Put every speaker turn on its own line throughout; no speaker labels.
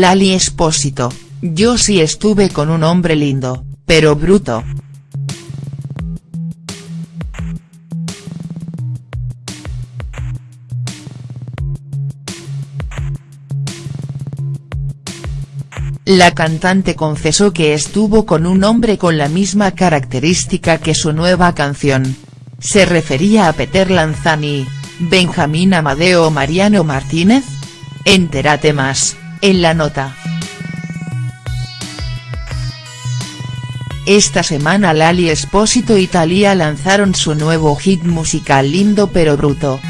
Lali Espósito, yo sí estuve con un hombre lindo, pero bruto. La cantante confesó que estuvo con un hombre con la misma característica que su nueva canción. Se refería a Peter Lanzani, Benjamín Amadeo o Mariano Martínez? Entérate más, en la nota. Esta semana Lali Espósito y Thalía lanzaron su nuevo hit musical Lindo pero Bruto.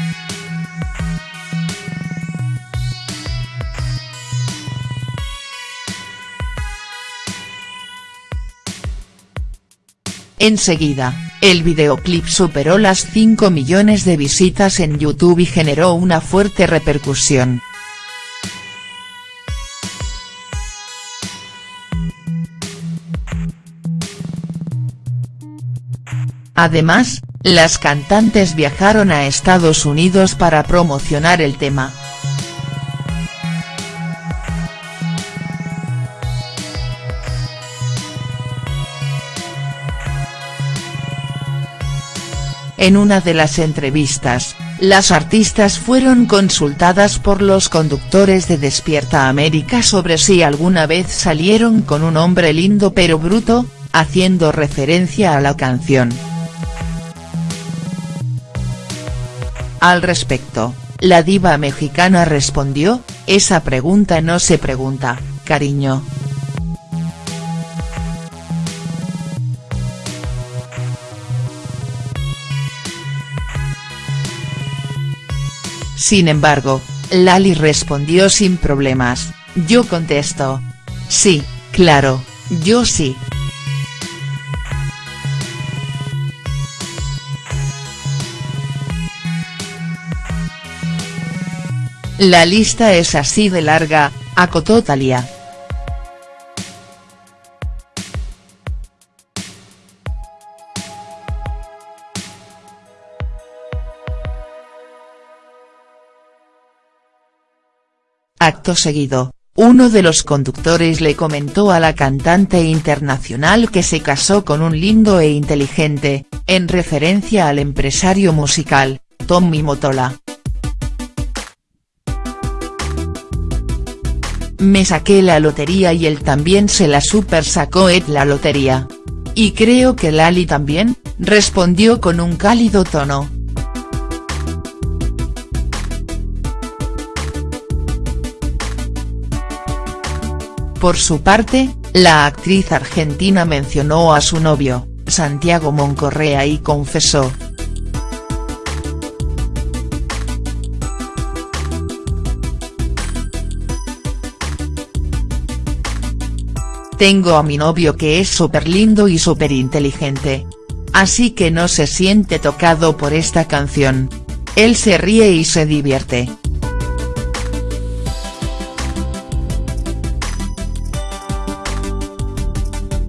Enseguida, el videoclip superó las 5 millones de visitas en YouTube y generó una fuerte repercusión. Además, las cantantes viajaron a Estados Unidos para promocionar el tema. En una de las entrevistas, las artistas fueron consultadas por los conductores de Despierta América sobre si alguna vez salieron con un hombre lindo pero bruto, haciendo referencia a la canción. Al respecto, la diva mexicana respondió, esa pregunta no se pregunta, cariño. Sin embargo, Lali respondió sin problemas, yo contesto. Sí, claro, yo sí. La lista es así de larga, acotó Thalía. Acto seguido, uno de los conductores le comentó a la cantante internacional que se casó con un lindo e inteligente, en referencia al empresario musical, Tommy Motola. Me saqué la lotería y él también se la super sacó et la lotería. Y creo que Lali también, respondió con un cálido tono. Por su parte, la actriz argentina mencionó a su novio, Santiago Moncorrea y confesó. Tengo a mi novio que es súper lindo y súper inteligente. Así que no se siente tocado por esta canción. Él se ríe y se divierte.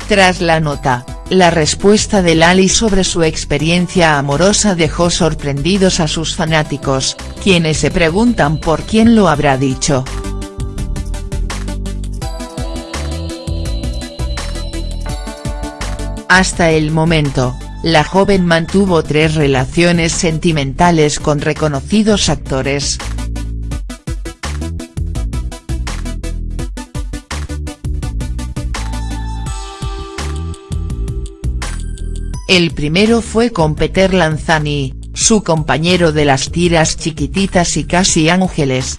Tras la nota, la respuesta de Lali sobre su experiencia amorosa dejó sorprendidos a sus fanáticos, quienes se preguntan por quién lo habrá dicho. Hasta el momento, la joven mantuvo tres relaciones sentimentales con reconocidos actores. El primero fue con Peter Lanzani, su compañero de las tiras Chiquititas y Casi Ángeles.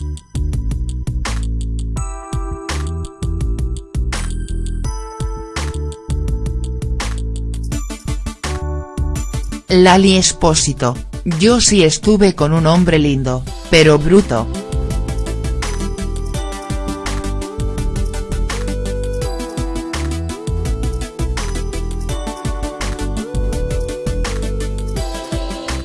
Lali Espósito, yo sí estuve con un hombre lindo, pero bruto.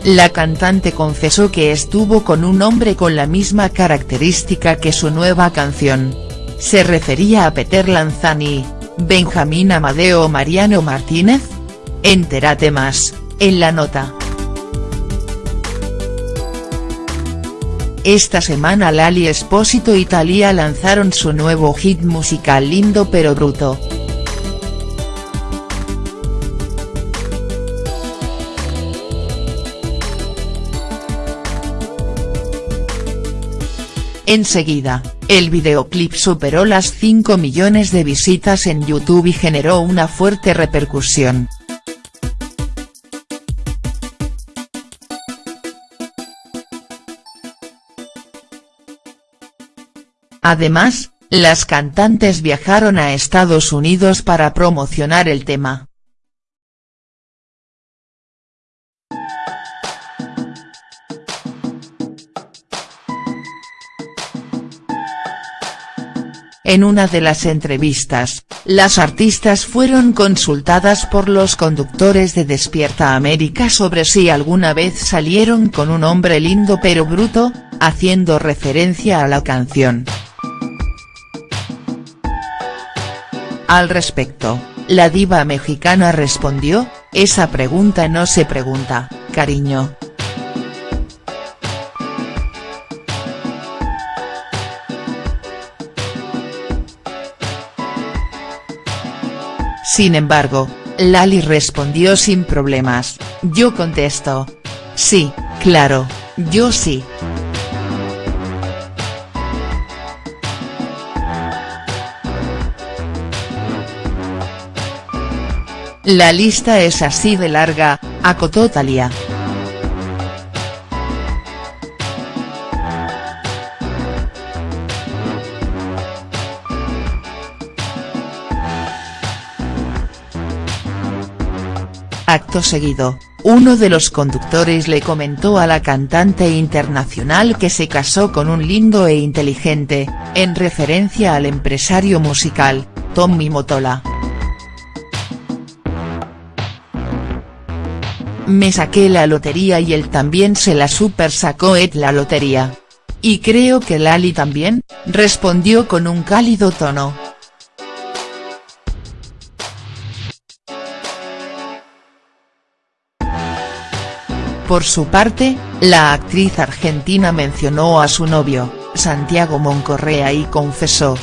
La cantante confesó que estuvo con un hombre con la misma característica que su nueva canción. Se refería a Peter Lanzani, Benjamín Amadeo o Mariano Martínez? Entérate más, en la nota. Esta semana Lali Espósito y Thalía lanzaron su nuevo hit musical Lindo pero Bruto. Enseguida, el videoclip superó las 5 millones de visitas en YouTube y generó una fuerte repercusión. Además, las cantantes viajaron a Estados Unidos para promocionar el tema. En una de las entrevistas, las artistas fueron consultadas por los conductores de Despierta América sobre si alguna vez salieron con un hombre lindo pero bruto, haciendo referencia a la canción. Al respecto, la diva mexicana respondió, esa pregunta no se pregunta, cariño. Sin embargo, Lali respondió sin problemas, yo contesto. Sí, claro, yo sí. La lista es así de larga, acotó Thalía. Acto seguido, uno de los conductores le comentó a la cantante internacional que se casó con un lindo e inteligente, en referencia al empresario musical, Tommy Motola. Me saqué la lotería y él también se la super sacó et la lotería. Y creo que Lali también, respondió con un cálido tono. Por su parte, la actriz argentina mencionó a su novio, Santiago Moncorrea y confesó,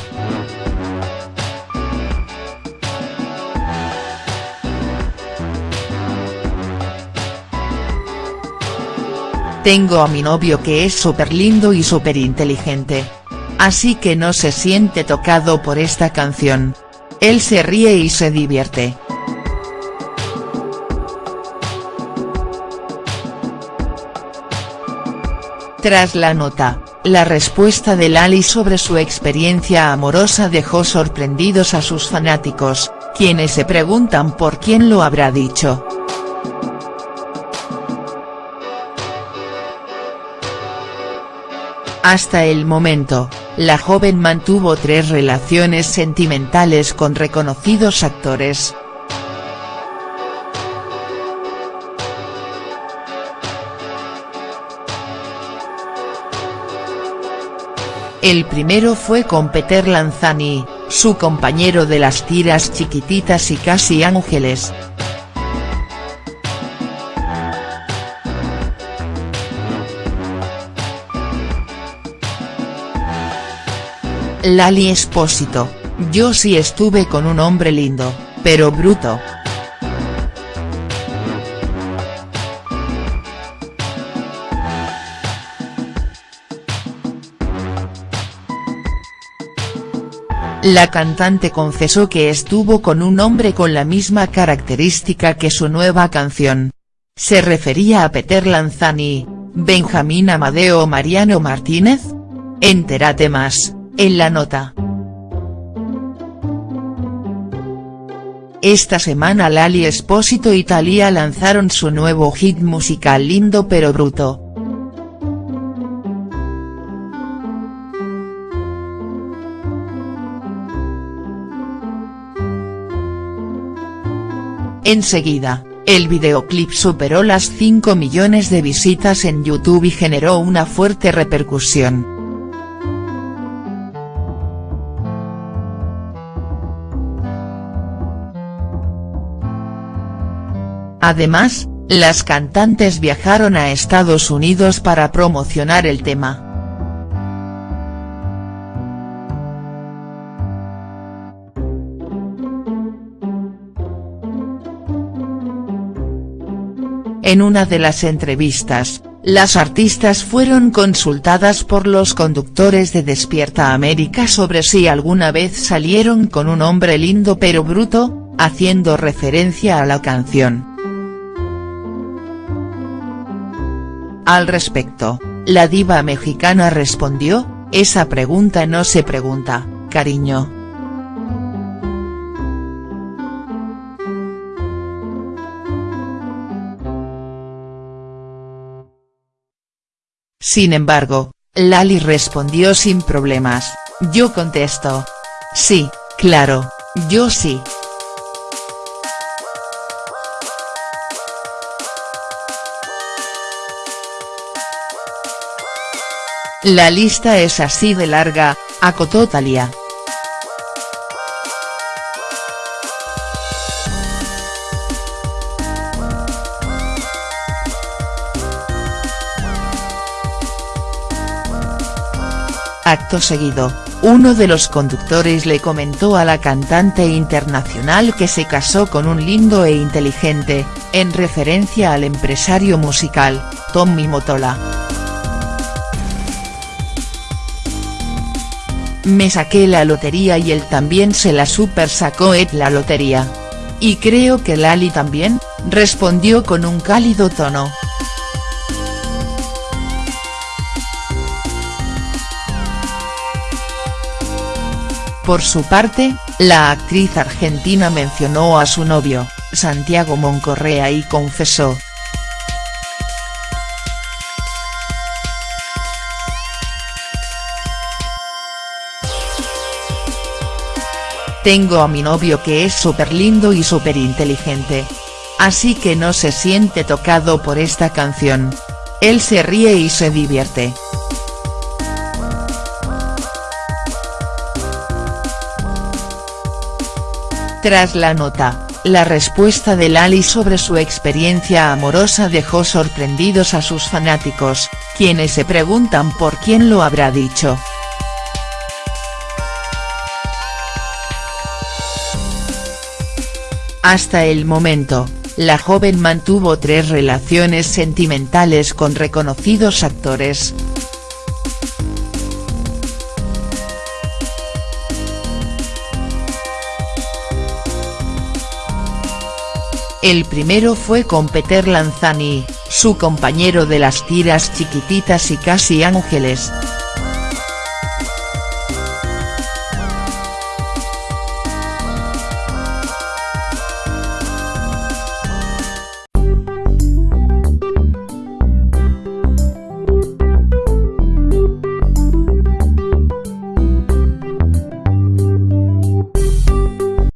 Tengo a mi novio que es súper lindo y súper inteligente. Así que no se siente tocado por esta canción. Él se ríe y se divierte. Tras la nota, la respuesta de Lali sobre su experiencia amorosa dejó sorprendidos a sus fanáticos, quienes se preguntan por quién lo habrá dicho. Hasta el momento, la joven mantuvo tres relaciones sentimentales con reconocidos actores. El primero fue con Peter Lanzani, su compañero de las tiras Chiquititas y Casi Ángeles, Lali Espósito, yo sí estuve con un hombre lindo, pero bruto. La cantante confesó que estuvo con un hombre con la misma característica que su nueva canción. Se refería a Peter Lanzani, Benjamín Amadeo Mariano Martínez? Entérate más. En la nota. Esta semana Lali Espósito y Thalía lanzaron su nuevo hit musical Lindo pero Bruto. Enseguida, el videoclip superó las 5 millones de visitas en YouTube y generó una fuerte repercusión. Además, las cantantes viajaron a Estados Unidos para promocionar el tema. En una de las entrevistas, las artistas fueron consultadas por los conductores de Despierta América sobre si alguna vez salieron con un hombre lindo pero bruto, haciendo referencia a la canción. Al respecto, la diva mexicana respondió, esa pregunta no se pregunta, cariño. Sin embargo, Lali respondió sin problemas, yo contesto. Sí, claro, yo sí. La lista es así de larga, acotó Thalía. Acto seguido, uno de los conductores le comentó a la cantante internacional que se casó con un lindo e inteligente, en referencia al empresario musical, Tommy Motola. Me saqué la lotería y él también se la super sacó et la lotería. Y creo que Lali también, respondió con un cálido tono. Por su parte, la actriz argentina mencionó a su novio, Santiago Moncorrea y confesó, Tengo a mi novio que es súper lindo y súper inteligente. Así que no se siente tocado por esta canción. Él se ríe y se divierte. Tras la nota, la respuesta de Lali sobre su experiencia amorosa dejó sorprendidos a sus fanáticos, quienes se preguntan por quién lo habrá dicho. Hasta el momento, la joven mantuvo tres relaciones sentimentales con reconocidos actores. El primero fue con Peter Lanzani, su compañero de las tiras Chiquititas y Casi Ángeles.